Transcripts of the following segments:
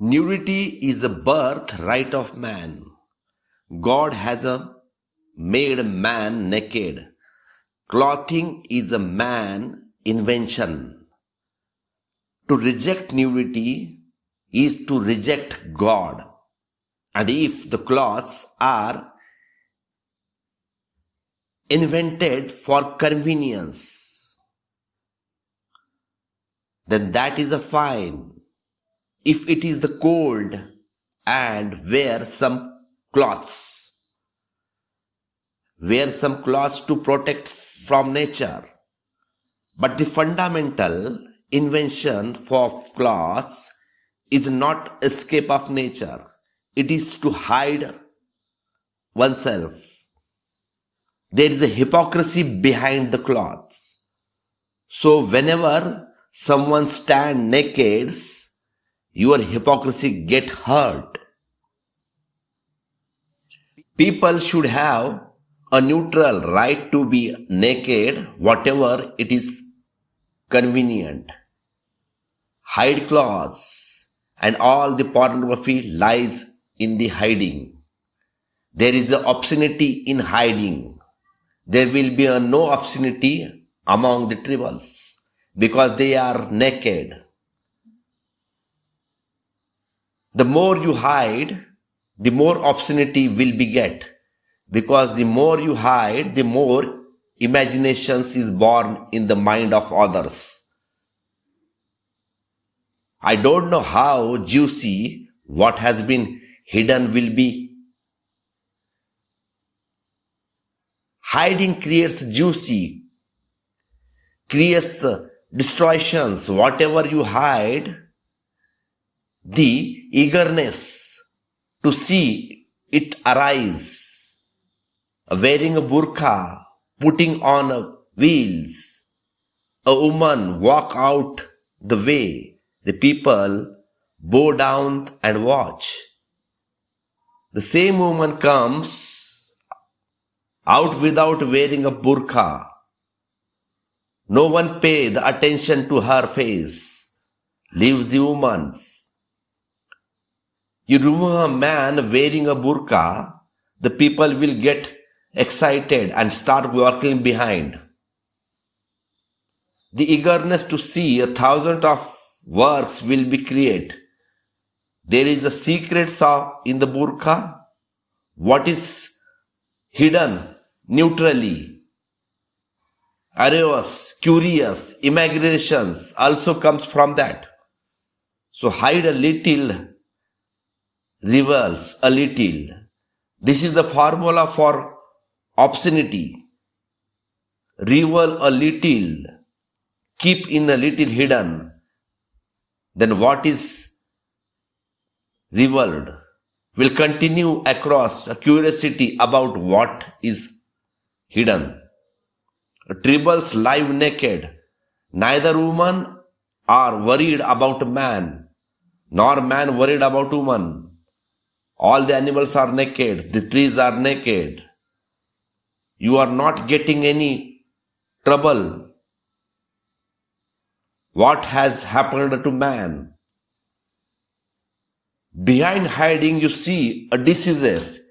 Nudity is a birthright of man. God has a made man naked. Clothing is a man invention. To reject nudity is to reject God. And if the clothes are invented for convenience, then that is a fine if it is the cold and wear some cloths. Wear some cloths to protect from nature. But the fundamental invention for cloths is not escape of nature. It is to hide oneself. There is a hypocrisy behind the clothes. So whenever someone stand naked, your hypocrisy get hurt. People should have a neutral right to be naked, whatever it is convenient. Hide clothes and all the pornography lies in the hiding. There is a obscenity in hiding. There will be no obscenity among the tribals because they are naked the more you hide, the more obscenity will beget. Because the more you hide, the more imaginations is born in the mind of others. I don't know how juicy what has been hidden will be. Hiding creates juicy, creates distortions. Whatever you hide, the eagerness to see it arise, wearing a burqa, putting on wheels, a woman walk out the way, the people bow down and watch. The same woman comes out without wearing a burqa. No one pay the attention to her face, leaves the woman's you remove a man wearing a burqa, the people will get excited and start walking behind. The eagerness to see a thousand of works will be created. There is a secret saw in the burqa. What is hidden neutrally? Arreos, curious, imaginations also comes from that. So hide a little reveals a little. This is the formula for obscenity. Reveal a little, keep in a little hidden. Then what is revealed will continue across a curiosity about what is hidden. Tribals live naked. Neither woman are worried about man, nor man worried about woman. All the animals are naked, the trees are naked. You are not getting any trouble. What has happened to man? Behind hiding, you see a diseases.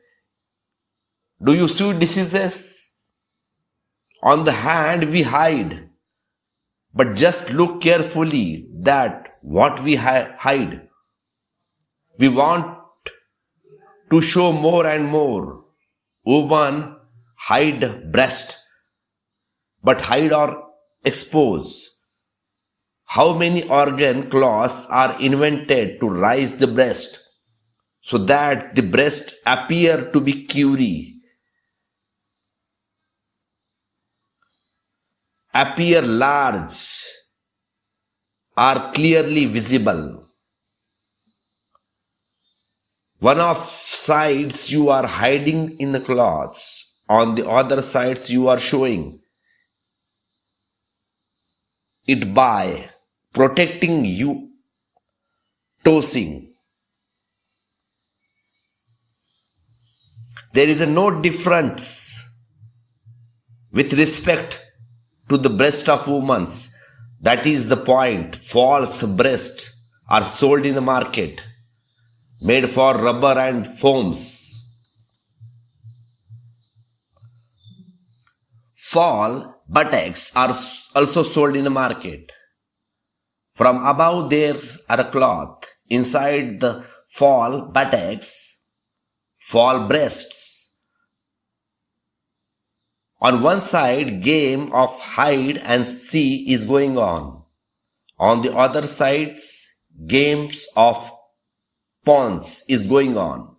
Do you see diseases? On the hand, we hide. But just look carefully that what we hide. We want to show more and more. Woman hide breast, but hide or expose. How many organ cloths are invented to rise the breast so that the breast appear to be curie, appear large, are clearly visible. One of sides you are hiding in the cloths, on the other sides you are showing it by protecting you, tossing. There is no difference with respect to the breast of women. That is the point. False breasts are sold in the market made for rubber and foams. Fall buttocks are also sold in the market. From above there are a cloth. Inside the fall buttocks, fall breasts. On one side, game of hide and see is going on. On the other sides, games of pawns is going on.